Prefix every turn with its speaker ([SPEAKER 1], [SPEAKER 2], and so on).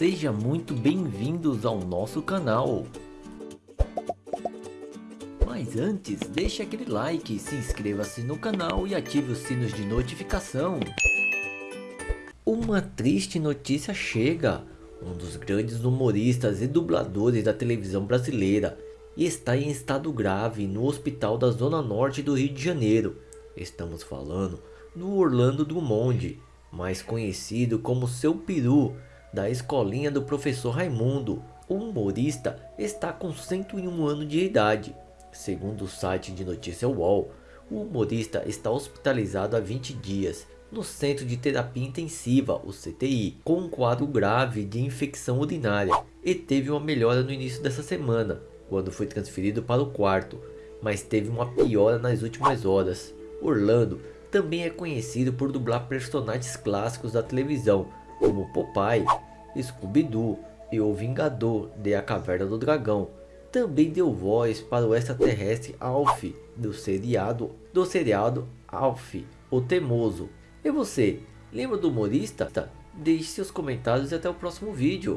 [SPEAKER 1] Seja muito bem-vindos ao nosso canal. Mas antes, deixe aquele like, se inscreva-se no canal e ative os sinos de notificação. Uma triste notícia chega. Um dos grandes humoristas e dubladores da televisão brasileira está em estado grave no hospital da zona norte do Rio de Janeiro. Estamos falando do Orlando Drummond, mais conhecido como Seu Peru, da escolinha do professor Raimundo. O humorista está com 101 anos de idade. Segundo o site de notícia UOL, o humorista está hospitalizado há 20 dias no Centro de Terapia Intensiva, o CTI, com um quadro grave de infecção urinária e teve uma melhora no início dessa semana, quando foi transferido para o quarto, mas teve uma piora nas últimas horas. Orlando também é conhecido por dublar personagens clássicos da televisão, como Popeye, Scooby-Doo e o Vingador de A Caverna do Dragão. Também deu voz para o extraterrestre Alf do seriado do seriado Alf, o Temoso. E você, lembra do humorista? Deixe seus comentários e até o próximo vídeo.